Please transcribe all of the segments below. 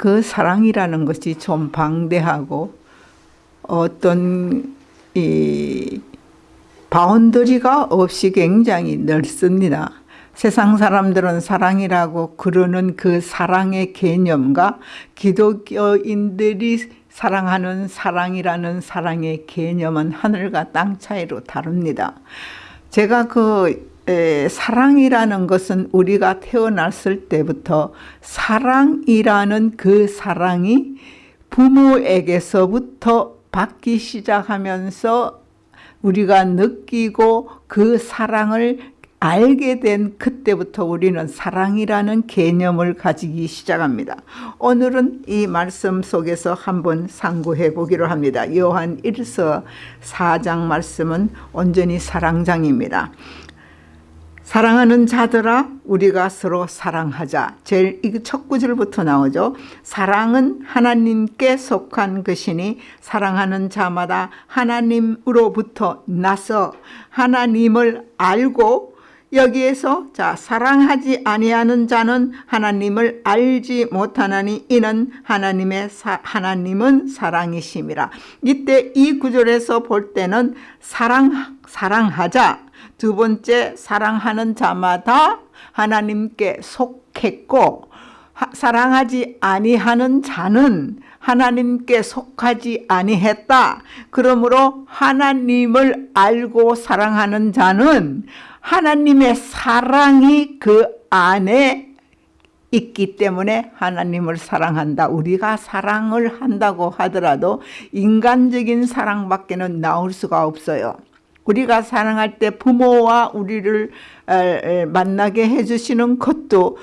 그 사랑이라는 것이 좀 방대하고 어떤 이 바운더리가 없이 굉장히 넓습니다. 세상 사람들은 사랑이라고 그러는 그 사랑의 개념과 기독교인들이 사랑하는 사랑이라는 사랑의 개념은 하늘과 땅 차이로 다릅니다. 제가 그 에, 사랑이라는 것은 우리가 태어났을 때부터 사랑이라는 그 사랑이 부모에게서부터 받기 시작하면서 우리가 느끼고 그 사랑을 알게 된 그때부터 우리는 사랑이라는 개념을 가지기 시작합니다. 오늘은 이 말씀 속에서 한번 상고해 보기로 합니다. 요한 1서 4장 말씀은 온전히 사랑장입니다. 사랑하는 자들아 우리가 서로 사랑하자. 제일 첫 구절부터 나오죠. 사랑은 하나님께 속한 것이니 사랑하는 자마다 하나님으로부터 나서 하나님을 알고 여기에서 자 사랑하지 아니하는 자는 하나님을 알지 못하나니 이는 하나님의 사, 하나님은 사랑이심이라. 이때 이 구절에서 볼 때는 사랑 사랑하자 두 번째 사랑하는 자마다 하나님께 속했고 사랑하지 아니하는 자는 하나님께 속하지 아니했다. 그러므로 하나님을 알고 사랑하는 자는 하나님의 사랑이 그 안에 있기 때문에 하나님을 사랑한다. 우리가 사랑을 한다고 하더라도 인간적인 사랑밖에는 나올 수가 없어요. 우리가 사랑할 때 부모와 우리를 만나게 해주시는 것도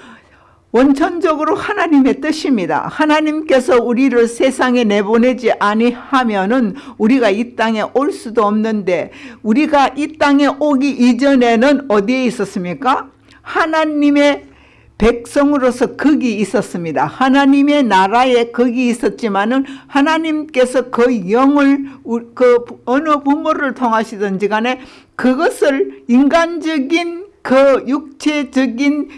원천적으로 하나님의 뜻입니다. 하나님께서 우리를 세상에 내보내지 아니하면은 우리가 이 땅에 올 수도 없는데 우리가 이 땅에 오기 이전에는 어디에 있었습니까? 하나님의 백성으로서 거기 있었습니다. 하나님의 나라에 거기 있었지만은 하나님께서 그 영을 그 어느 부모를 통하시든지 간에 그것을 인간적인 그 육체적인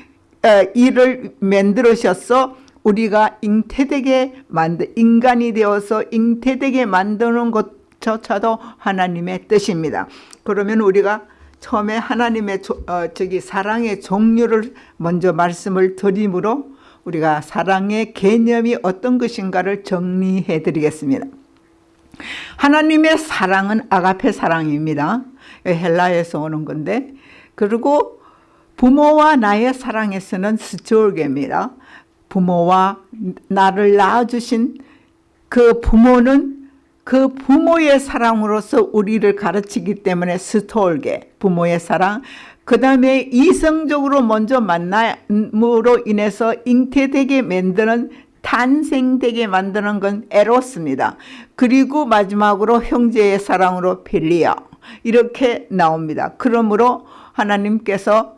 일을 만들으셔서 우리가 잉태되게 만드 인간이 되어서 잉태되게 만드는 것조차도 하나님의 뜻입니다. 그러면 우리가 처음에 하나님의 조, 어, 저기 사랑의 종류를 먼저 말씀을 드림으로 우리가 사랑의 개념이 어떤 것인가를 정리해 드리겠습니다. 하나님의 사랑은 아가페 사랑입니다. 헬라에서 오는 건데 그리고 부모와 나의 사랑에서는 스토르게입니다. 부모와 나를 낳아주신 그 부모는 그 부모의 사랑으로서 우리를 가르치기 때문에 스톨게 부모의 사랑 그 다음에 이성적으로 먼저 만남으로 인해서 잉태되게 만드는 탄생되게 만드는 건 에로스입니다. 그리고 마지막으로 형제의 사랑으로 필리아 이렇게 나옵니다. 그러므로 하나님께서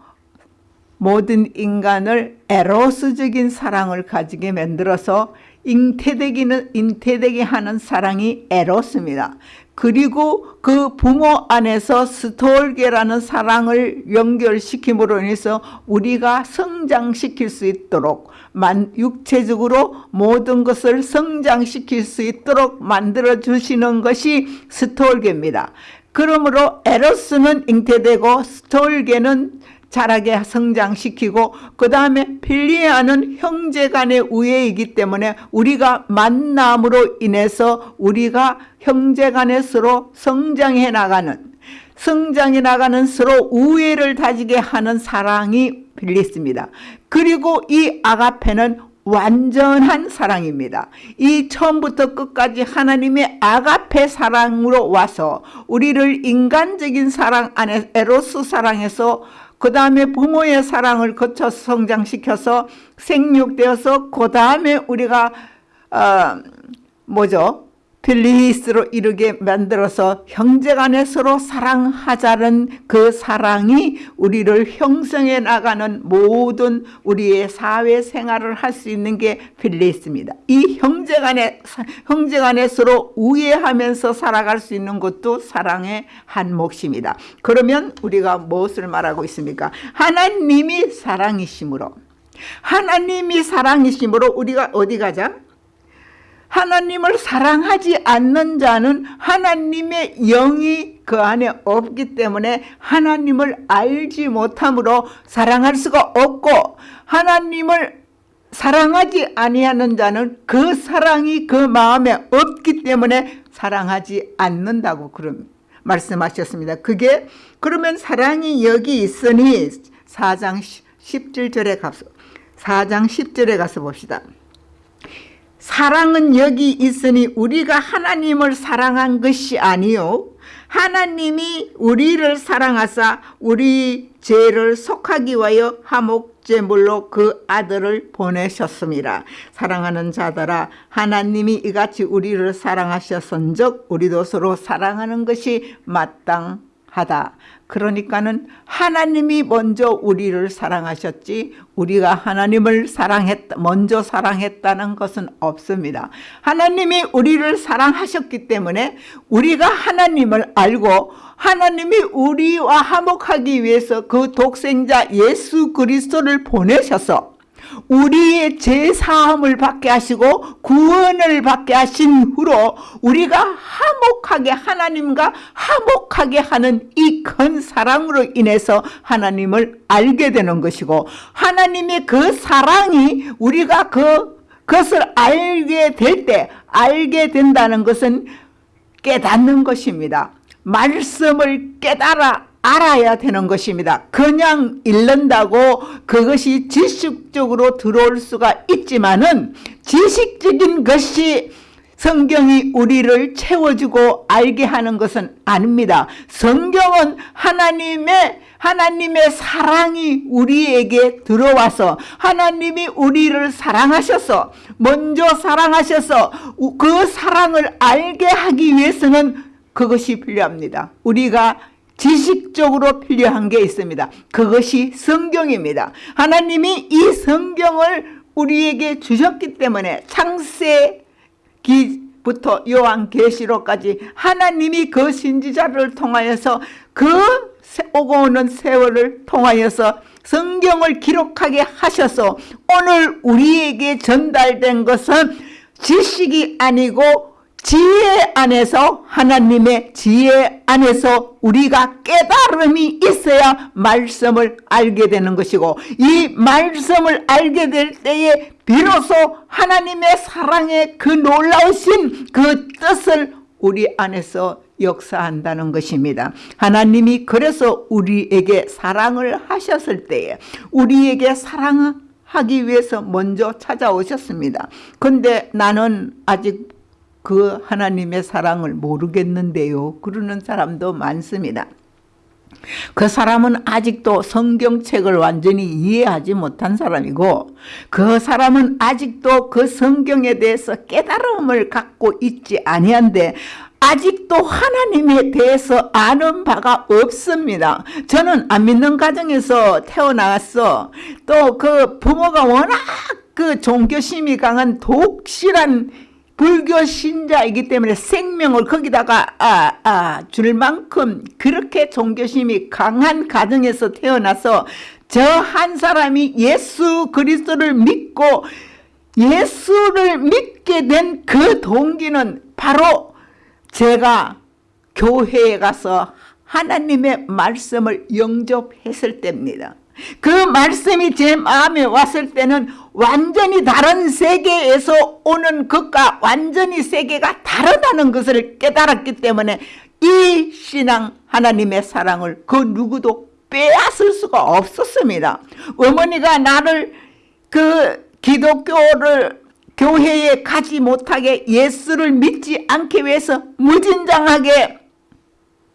모든 인간을 에로스적인 사랑을 가지게 만들어서 잉태되기는 잉태되게 하는 사랑이 에로스입니다. 그리고 그 부모 안에서 스톨게라는 사랑을 연결시킴으로 인해서 우리가 성장시킬 수 있도록 만, 육체적으로 모든 것을 성장시킬 수 있도록 만들어 주시는 것이 스톨게입니다. 그러므로 에로스는 잉태되고 스톨게는 자라게 성장시키고 그 다음에 필리아는 형제 간의 우애이기 때문에 우리가 만남으로 인해서 우리가 형제 간에 서로 성장해 나가는 성장해 나가는 서로 우애를 다지게 하는 사랑이 빌리스입니다. 그리고 이 아가페는 완전한 사랑입니다. 이 처음부터 끝까지 하나님의 아가페 사랑으로 와서 우리를 인간적인 사랑 안에 에로스 사랑에서 그 다음에 부모의 사랑을 거쳐 성장시켜서 생육되어서 그 다음에 우리가 어, 뭐죠? 필리히스로 이르게 만들어서 형제간에 서로 사랑하자는 그 사랑이 우리를 형성해 나가는 모든 우리의 사회생활을 할 수 있는 게 필리히스입니다. 이 형제간에 형제간에 서로 우애하면서 살아갈 수 있는 것도 사랑의 한 몫입니다. 그러면 우리가 무엇을 말하고 있습니까? 하나님이 사랑이심으로 하나님이 사랑이심으로 우리가 어디 가자? 하나님을 사랑하지 않는 자는 하나님의 영이 그 안에 없기 때문에 하나님을 알지 못함으로 사랑할 수가 없고 하나님을 사랑하지 아니하는 자는 그 사랑이 그 마음에 없기 때문에 사랑하지 않는다고 그런 말씀하셨습니다. 그게 그러면 사랑이 여기 있으니 4장 17절에 가서 4장 10절에 가서 봅시다. 사랑은 여기 있으니 우리가 하나님을 사랑한 것이 아니요 하나님이 우리를 사랑하사 우리 죄를 속하기 위하여 화목제물로 그 아들을 보내셨습니다. 사랑하는 자들아 하나님이 이같이 우리를 사랑하셨은즉 우리도 서로 사랑하는 것이 마땅 하다. 그러니까는 하나님이 먼저 우리를 사랑하셨지 우리가 하나님을 사랑했다 먼저 사랑했다는 것은 없습니다. 하나님이 우리를 사랑하셨기 때문에 우리가 하나님을 알고 하나님이 우리와 화목하기 위해서 그 독생자 예수 그리스도를 보내셔서 우리의 죄사함을 받게 하시고 구원을 받게 하신 후로 우리가 화목하게 하나님과 화목하게 하는 이 큰 사랑으로 인해서 하나님을 알게 되는 것이고 하나님의 그 사랑이 우리가 그 그것을 알게 될 때 알게 된다는 것은 깨닫는 것입니다. 말씀을 깨달아 알아야 되는 것입니다. 그냥 읽는다고 그것이 지식적으로 들어올 수가 있지만은 지식적인 것이 성경이 우리를 채워주고 알게 하는 것은 아닙니다. 성경은 하나님의 하나님의 사랑이 우리에게 들어와서 하나님이 우리를 사랑하셔서 먼저 사랑하셔서 그 사랑을 알게 하기 위해서는 그것이 필요합니다. 우리가 지식적으로 필요한 게 있습니다. 그것이 성경입니다. 하나님이 이 성경을 우리에게 주셨기 때문에 창세기부터 요한계시록까지 하나님이 그 신지자를 통하여서 그 오고 오는 세월을 통하여서 성경을 기록하게 하셔서 오늘 우리에게 전달된 것은 지식이 아니고 지혜 안에서 하나님의 지혜 안에서 우리가 깨달음이 있어야 말씀을 알게 되는 것이고 이 말씀을 알게 될 때에 비로소 하나님의 사랑의 그 놀라우신 그 뜻을 우리 안에서 역사한다는 것입니다. 하나님이 그래서 우리에게 사랑을 하셨을 때에 우리에게 사랑하기 위해서 먼저 찾아오셨습니다. 근데 나는 아직 그 하나님의 사랑을 모르겠는데요. 그러는 사람도 많습니다. 그 사람은 아직도 성경책을 완전히 이해하지 못한 사람이고 그 사람은 아직도 그 성경에 대해서 깨달음을 갖고 있지 아니한데 아직도 하나님에 대해서 아는 바가 없습니다. 저는 안 믿는 가정에서 태어나서 또 그 부모가 워낙 그 종교심이 강한 독실한 불교 신자이기 때문에 생명을 거기다가 아, 아, 줄 만큼 그렇게 종교심이 강한 가정에서 태어나서 저 한 사람이 예수 그리스도를 믿고 예수를 믿게 된 그 동기는 바로 제가 교회에 가서 하나님의 말씀을 영접했을 때입니다. 그 말씀이 제 마음에 왔을 때는 완전히 다른 세계에서 오는 것과 완전히 세계가 다르다는 것을 깨달았기 때문에 이 신앙 하나님의 사랑을 그 누구도 빼앗을 수가 없었습니다. 어머니가 나를 그 기독교를 교회에 가지 못하게 예수를 믿지 않기 위해서 무진장하게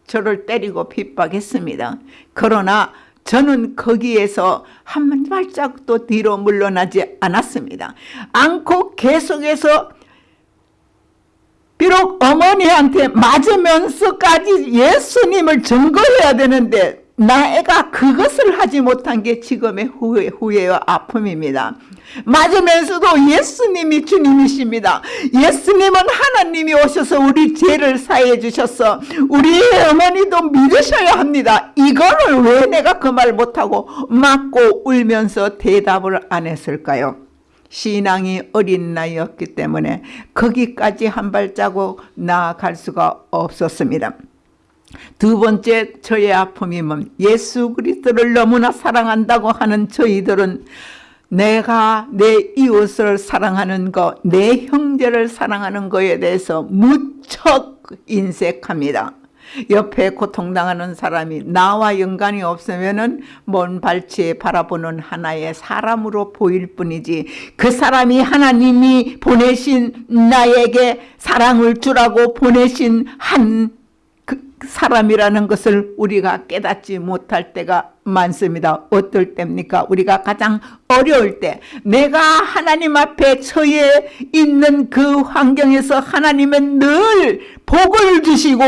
저를 때리고 핍박했습니다. 그러나 저는 거기에서 한 발짝도 뒤로 물러나지 않았습니다. 않고 계속해서 비록 어머니한테 맞으면서까지 예수님을 증거해야 되는데 나애가 그것을 하지 못한 게 지금의 후회, 후회와 아픔입니다. 맞으면서도 예수님이 주님이십니다. 예수님은 하나님이 오셔서 우리 죄를 사해 주셔서 우리의 어머니도 믿으셔야 합니다. 이거를 왜 내가 그 말 못하고 맞고 울면서 대답을 안 했을까요? 신앙이 어린 나이였기 때문에 거기까지 한 발자국 나아갈 수가 없었습니다. 두 번째 저의 아픔이 뭡 예수 그리스도를 너무나 사랑한다고 하는 저희들은 내가 내 이웃을 사랑하는 것, 내 형제를 사랑하는 것에 대해서 무척 인색합니다. 옆에 고통당하는 사람이 나와 연관이 없으면은 먼 발치에 바라보는 하나의 사람으로 보일 뿐이지 그 사람이 하나님이 보내신 나에게 사랑을 주라고 보내신 한 그 사람이라는 것을 우리가 깨닫지 못할 때가 많습니다. 어떨 때입니까? 우리가 가장 어려울 때 내가 하나님 앞에 처해 있는 그 환경에서 하나님은 늘 복을 주시고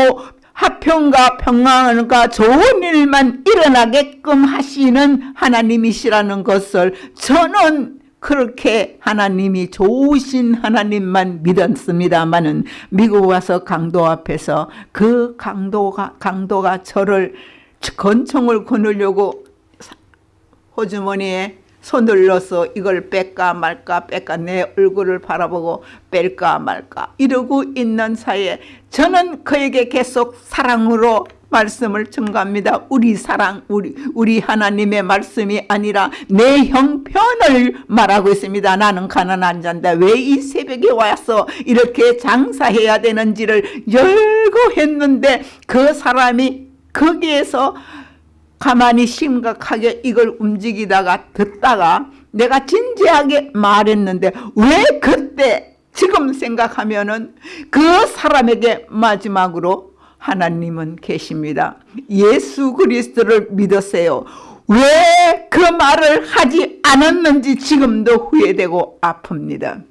화평과 평안과 좋은 일만 일어나게끔 하시는 하나님이시라는 것을 저는 그렇게 하나님이 좋으신 하나님만 믿었습니다만은 미국 와서 강도 앞에서 그 강도가 강도가 저를 권총을 거느려고 호주머니에 손을 넣어서 이걸 뺄까 말까 뺄까 내 얼굴을 바라보고 뺄까 말까 이러고 있는 사이에 저는 그에게 계속 사랑으로 말씀을 증가합니다. 우리 사랑, 우리, 우리 하나님의 말씀이 아니라 내 형편을 말하고 있습니다. 나는 가난한 자인데 왜 이 새벽에 와서 이렇게 장사해야 되는지를 열고 했는데 그 사람이 거기에서 가만히 심각하게 이걸 움직이다가 듣다가 내가 진지하게 말했는데 왜 그때 지금 생각하면은 그 사람에게 마지막으로 하나님은 계십니다. 예수 그리스도를 믿으세요. 왜 그 말을 하지 않았는지 지금도 후회되고 아픕니다.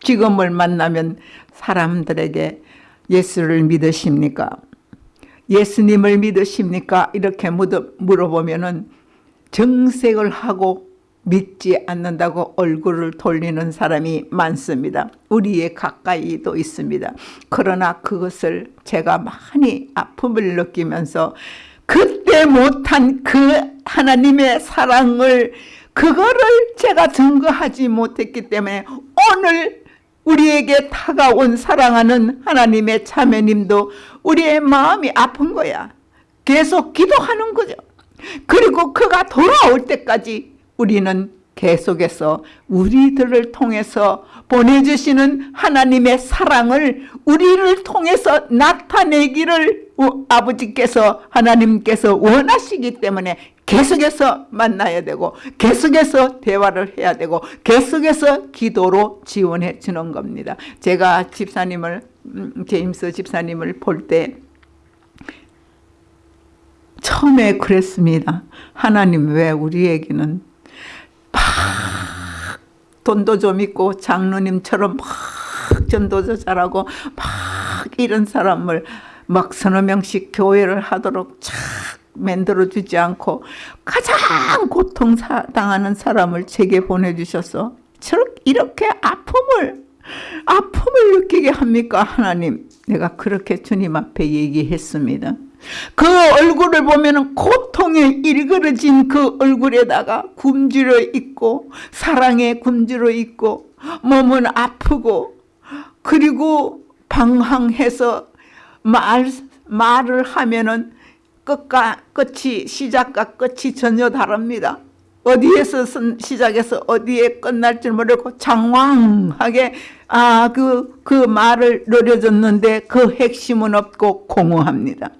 지금을 만나면 사람들에게 예수를 믿으십니까? 예수님을 믿으십니까? 이렇게 물어보면 은 정색을 하고 믿지 않는다고 얼굴을 돌리는 사람이 많습니다. 우리의 가까이도 있습니다. 그러나 그것을 제가 많이 아픔을 느끼면서 그때 못한 그 하나님의 사랑을 그거를 제가 증거하지 못했기 때문에 오늘 우리에게 다가온 사랑하는 하나님의 자매님도 우리의 마음이 아픈 거야. 계속 기도하는 거죠. 그리고 그가 돌아올 때까지 우리는 계속해서 우리들을 통해서 보내주시는 하나님의 사랑을 우리를 통해서 나타내기를 아버지께서 하나님께서 원하시기 때문에 계속해서 만나야 되고 계속해서 대화를 해야 되고 계속해서 기도로 지원해 주는 겁니다. 제가 집사님을 음, 제임스 집사님을 볼때 처음에 그랬습니다. 하나님 왜 우리에게는 막 돈도 좀 있고 장로님처럼 막 전도도 잘하고 막 이런 사람을 막 서너 명씩 교회를 하도록 착 만들어주지 않고 가장 고통당하는 사람을 제게 보내주셔서 이렇게 아픔을 아픔을 느끼게 합니까? 하나님 내가 그렇게 주님 앞에 얘기했습니다 그 얼굴을 보면 고통에 일그러진 그 얼굴에다가 굶주려 있고 사랑에 굶주려 있고 몸은 아프고 그리고 방황해서 말, 말을 하면은 끝과 끝이 시작과 끝이 전혀 다릅니다. 어디에서 시작해서 어디에 끝날 줄 모르고 장황하게 아 그그 그 말을 노려줬는데 그 핵심은 없고 공허합니다.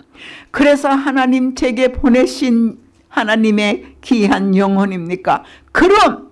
그래서 하나님 제게 보내신 하나님의 귀한 영혼입니까? 그럼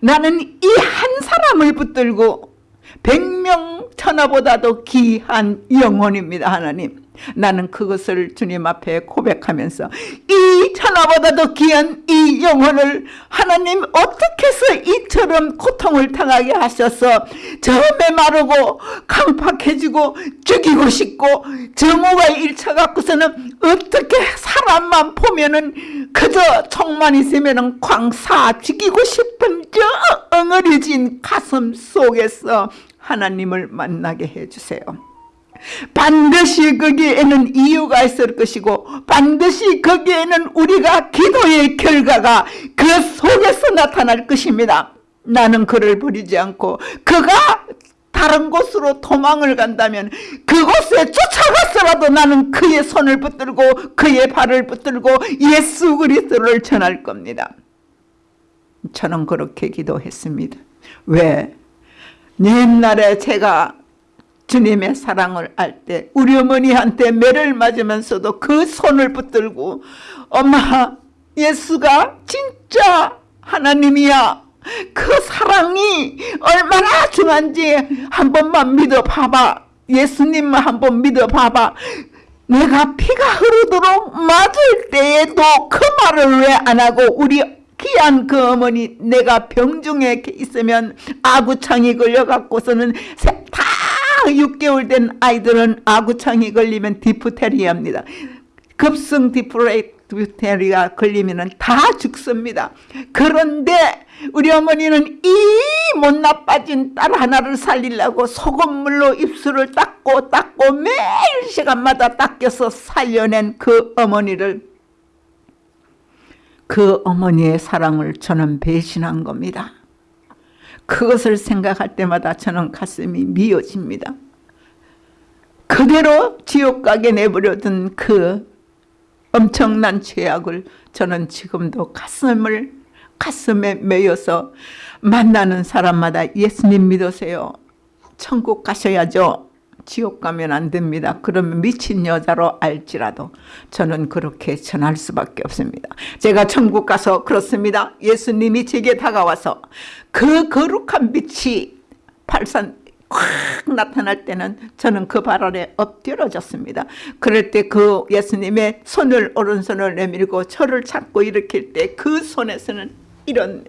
나는 이 한 사람을 붙들고 백명 천하보다도 귀한 영혼입니다. 하나님. 나는 그것을 주님 앞에 고백하면서 이 천하보다도 귀한 이 영혼을 하나님 어떻게 해서 이처럼 고통을 당하게 하셔서 저음에 마르고 강팍해지고 죽이고 싶고 정오가 일차 갖고서는 어떻게 사람만 보면은 그저 총만 있으면은 광사 죽이고 싶은 저 엉어리진 가슴 속에서 하나님을 만나게 해주세요. 반드시 거기에는 이유가 있을 것이고 반드시 거기에는 우리가 기도의 결과가 그 속에서 나타날 것입니다. 나는 그를 버리지 않고 그가 다른 곳으로 도망을 간다면 그곳에 쫓아갔어라도 나는 그의 손을 붙들고 그의 발을 붙들고 예수 그리스도를 전할 겁니다. 저는 그렇게 기도했습니다. 왜? 옛날에 제가 주님의 사랑을 알 때 우리 어머니한테 매를 맞으면서도 그 손을 붙들고 엄마 예수가 진짜 하나님이야. 그 사랑이 얼마나 중한지 한 번만 믿어봐봐. 예수님만 한번 믿어봐봐. 내가 피가 흐르도록 맞을 때에도 그 말을 왜 안 하고 우리 귀한 그 어머니 내가 병중에 있으면 아구창이 걸려갖고서는 다 6개월 된 아이들은 아구창이 걸리면 디프테리아입니다. 급성 디프테리아 걸리면 다 죽습니다. 그런데 우리 어머니는 이 못 나빠진 딸 하나를 살리려고 소금물로 입술을 닦고 닦고 매일 시간마다 닦여서 살려낸 그 어머니를 그 어머니의 사랑을 저는 배신한 겁니다. 그것을 생각할 때마다 저는 가슴이 미어집니다. 그대로 지옥 가게 내버려둔 그 엄청난 죄악을 저는 지금도 가슴을 가슴에 매여서 만나는 사람마다 예수님 믿으세요. 천국 가셔야죠. 지옥 가면 안 됩니다. 그러면 미친 여자로 알지라도 저는 그렇게 전할 수밖에 없습니다. 제가 천국 가서 그렇습니다. 예수님이 제게 다가와서 그 거룩한 빛이 발산 확 나타날 때는 저는 그 발 아래 엎드려졌습니다. 그럴 때 그 예수님의 손을 오른손을 내밀고 저를 잡고 일으킬 때 그 손에서는 이런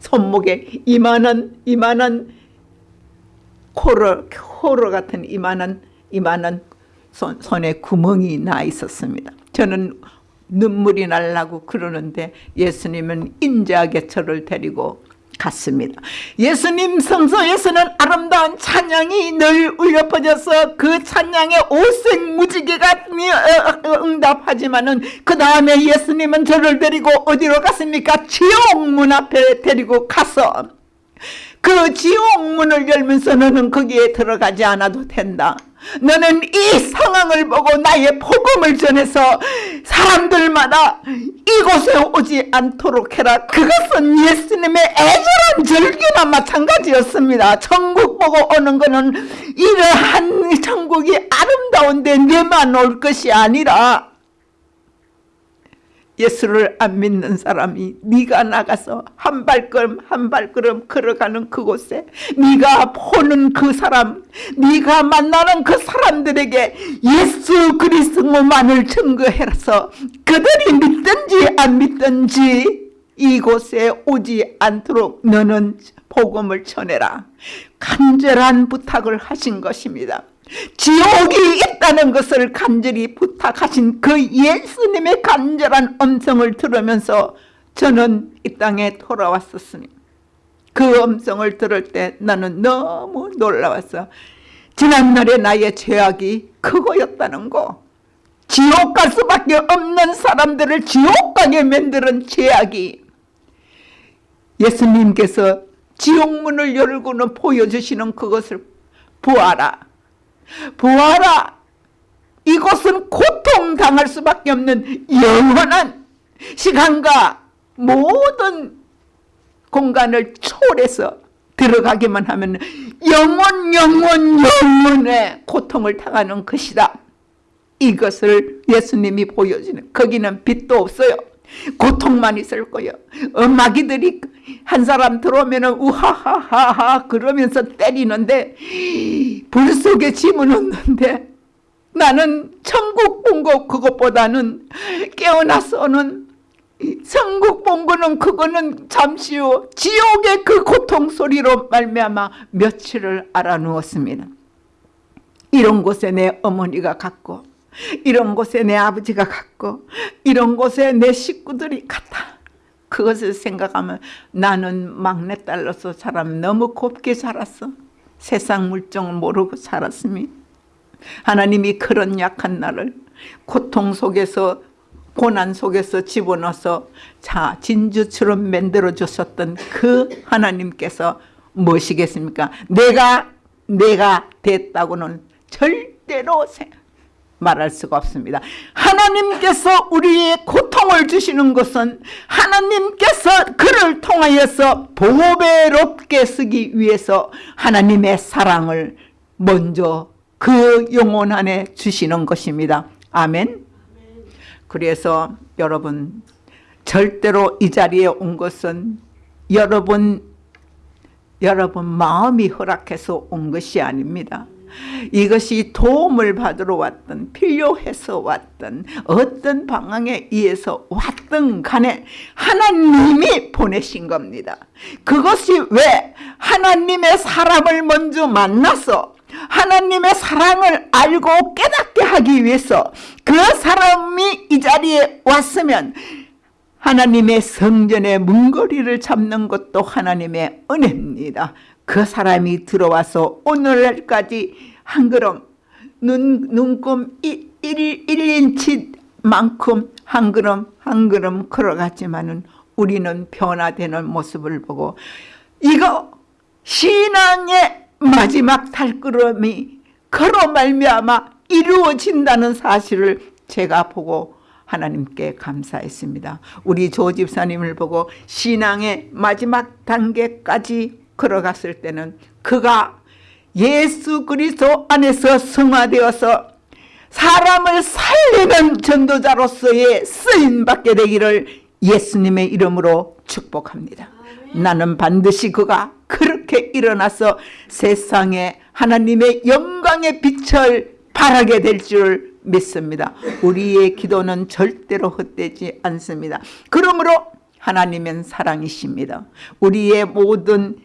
손목에 이만한 이만한 코로 코로 같은 이만한 이만한 손, 손에 구멍이 나 있었습니다. 저는 눈물이 날라고 그러는데 예수님은 인자하게 저를 데리고 갔습니다. 예수님 성소에서는 아름다운 찬양이 늘 울려 퍼져서 그 찬양에 오색 무지개가 어, 어, 응답하지만은 그 다음에 예수님은 저를 데리고 어디로 갔습니까? 지옥문 앞에 데리고 가서 그 지옥문을 열면서 너는 거기에 들어가지 않아도 된다. 너는 이 상황을 보고 나의 복음을 전해서 사람들마다 이곳에 오지 않도록 해라. 그것은 예수님의 애절한 절규나 마찬가지였습니다. 천국 보고 오는 것은 이러한 천국이 아름다운데 내만 올 것이 아니라 예수를 안 믿는 사람이 네가 나가서 한 발걸음 한 발걸음 걸어가는 그곳에 네가 보는 그 사람 네가 만나는 그 사람들에게 예수 그리스도만을 증거해서 그들이 믿든지 안 믿든지 이곳에 오지 않도록 너는 복음을 전해라. 간절한 부탁을 하신 것입니다 지옥이 있다는 것을 간절히 부탁하신 그 예수님의 간절한 음성을 들으면서 저는 이 땅에 돌아왔었으니 그 음성을 들을 때 나는 너무 놀라웠어. 지난날의 나의 죄악이 그거였다는 거. 지옥 갈 수밖에 없는 사람들을 지옥 가게 만드는 죄악이 예수님께서 지옥문을 열고는 보여주시는 그것을 보아라. 보아라 이곳은 고통당할 수밖에 없는 영원한 시간과 모든 공간을 초월해서 들어가기만 하면 영원 영원 영원의 고통을 당하는 것이다. 이것을 예수님이 보여주는 거기는 빛도 없어요. 고통만 있을 거예요. 엄마기들이 한 사람 들어오면 우하하하하 그러면서 때리는데 불 속에 짐은 없는데 나는 천국 본 거 그것보다는 깨어나서는 천국 본 거는 그거는 잠시요 지옥의 그 고통 소리로 말미암아 며칠을 알아누웠습니다. 이런 곳에 내 어머니가 갔고 이런 곳에 내 아버지가 갔고 이런 곳에 내 식구들이 갔다. 그것을 생각하면 나는 막내딸로서 사람 너무 곱게 살았어. 세상 물정을 모르고 살았으니 하나님이 그런 약한 나를 고통 속에서 고난 속에서 집어넣어서 자 진주처럼 만들어 주셨던 그 하나님께서 무엇이겠습니까? 내가 내가 됐다고는 절대로 생- 말할 수가 없습니다. 하나님께서 우리의 고통을 주시는 것은 하나님께서 그를 통하여서 보배롭게 쓰기 위해서 하나님의 사랑을 먼저 그 영혼 안에 주시는 것입니다. 아멘. 그래서 여러분 절대로 이 자리에 온 것은 여러분 여러분 마음이 허락해서 온 것이 아닙니다. 이것이 도움을 받으러 왔던 필요해서 왔던 어떤 방향에 의해서 왔던 간에 하나님이 보내신 겁니다. 그것이 왜 하나님의 사람을 먼저 만나서 하나님의 사랑을 알고 깨닫게 하기 위해서 그 사람이 이 자리에 왔으면 하나님의 성전의 문거리를 잡는 것도 하나님의 은혜입니다. 그 사람이 들어와서 오늘날까지 한 걸음 눈, 눈금 1, 1인치만큼 한 걸음 한 걸음 걸어갔지만은 우리는 변화되는 모습을 보고 이거 신앙의 마지막 달걸음이 걸어 말미암아 이루어진다는 사실을 제가 보고 하나님께 감사했습니다. 우리 조 집사님을 보고 신앙의 마지막 단계까지 걸어갔을 때는 그가 예수 그리스도 안에서 성화되어서 사람을 살리는 전도자로서의 쓰임받게 되기를 예수님의 이름으로 축복합니다. 나는 반드시 그가 그렇게 일어나서 세상에 하나님의 영광의 빛을 발하게 될 줄 믿습니다. 우리의 기도는 절대로 헛되지 않습니다. 그러므로 하나님은 사랑이십니다. 우리의 모든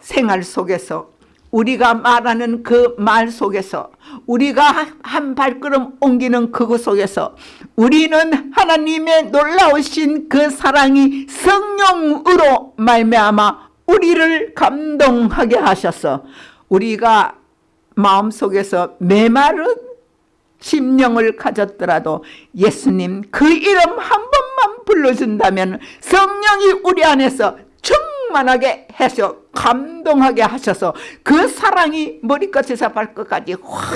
생활 속에서 우리가 말하는 그 말 속에서 우리가 한 발걸음 옮기는 그것 속에서 우리는 하나님의 놀라우신 그 사랑이 성령으로 말미암아 우리를 감동하게 하셔서 우리가 마음속에서 메마른 심령을 가졌더라도 예수님 그 이름 한 번만 불러준다면 성령이 우리 안에서 충만하게 해서 감동하게 하셔서 그 사랑이 머리끝에서 발끝까지 확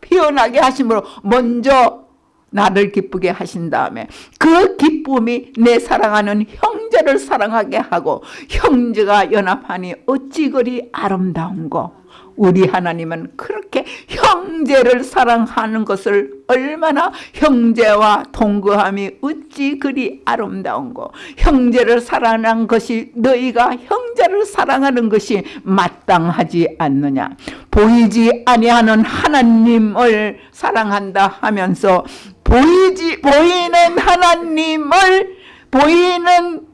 피어나게 하심으로 먼저 나를 기쁘게 하신 다음에 그 기쁨이 내 사랑하는 형제를 사랑하게 하고 형제가 연합하니 어찌 그리 아름다운고 우리 하나님은 그렇게 형제를 사랑하는 것을 얼마나 형제와 동거함이 어찌 그리 아름다운고. 형제를 사랑하는 것이 너희가 형제를 사랑하는 것이 마땅하지 않느냐. 보이지 아니하는 하나님을 사랑한다 하면서 보이지 보이는 하나님을 보이는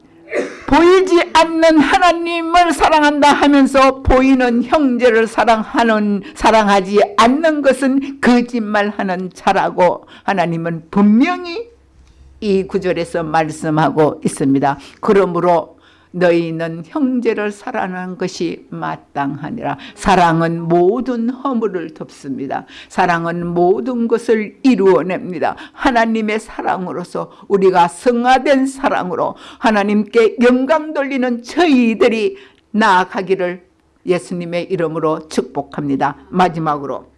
보이지 않는 하나님을 사랑한다 하면서 보이는 형제를 사랑하는 사랑하지 않는 것은 거짓말하는 자라고 하나님은 분명히 이 구절에서 말씀하고 있습니다. 그러므로 너희는 형제를 사랑하는 것이 마땅하니라. 사랑은 모든 허물을 덮습니다. 사랑은 모든 것을 이루어냅니다. 하나님의 사랑으로서 우리가 성화된 사랑으로 하나님께 영광 돌리는 저희들이 나아가기를 예수님의 이름으로 축복합니다. 마지막으로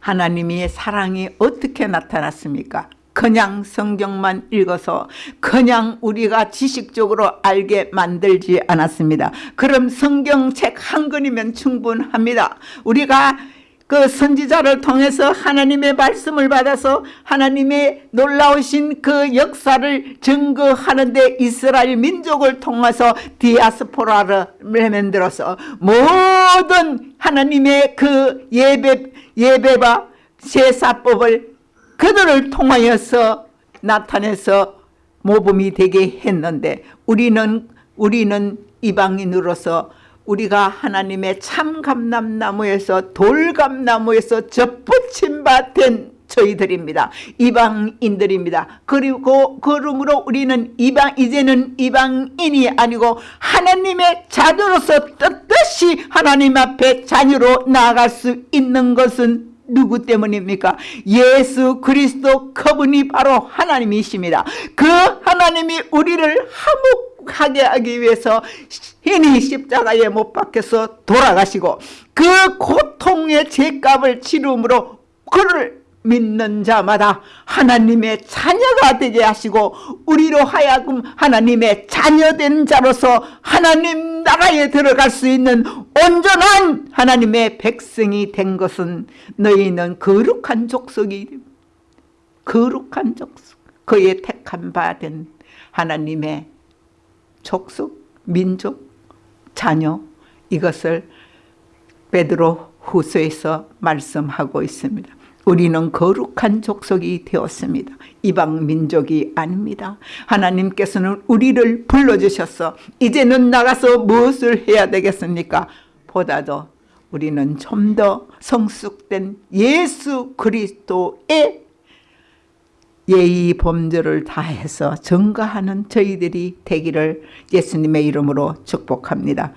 하나님의 사랑이 어떻게 나타났습니까? 그냥 성경만 읽어서 그냥 우리가 지식적으로 알게 만들지 않았습니다. 그럼 성경책 한 권이면 충분합니다. 우리가 그 선지자를 통해서 하나님의 말씀을 받아서 하나님의 놀라우신 그 역사를 증거하는데 이스라엘 민족을 통해서 디아스포라를 만들어서 모든 하나님의 그 예배, 예배와 제사법을 그들을 통하여서 나타내서 모범이 되게 했는데 우리는 우리는 이방인으로서 우리가 하나님의 참감람나무에서 돌감나무에서 접붙임 바된 저희들입니다. 이방인들입니다. 그리고 그러므로 우리는 이방 이제는 이방인이 아니고 하나님의 자녀로서 뜻뜻이 하나님 앞에 자녀로 나아갈 수 있는 것은 누구 때문입니까? 예수 그리스도 그분이 바로 하나님이십니다. 그 하나님이 우리를 화목하게 하기 위해서 신이 십자가에 못 박혀서 돌아가시고 그 고통의 죄값을 치름으로 그를 믿는 자마다 하나님의 자녀가 되게 하시고 우리로 하여금 하나님의 자녀된 자로서 하나님 나라에 들어갈 수 있는 온전한 하나님의 백성이 된 것은 너희는 거룩한 족속이 거룩한 족속 그의 택한 바된 하나님의 족속 민족 자녀 이것을 베드로 후서에서 말씀하고 있습니다. 우리는 거룩한 족속이 되었습니다. 이방 민족이 아닙니다. 하나님께서는 우리를 불러주셔서 이제는 나가서 무엇을 해야 되겠습니까? 보다도 우리는 좀 더 성숙된 예수 그리스도의 예의 범죄를 다해서 증거하는 저희들이 되기를 예수님의 이름으로 축복합니다.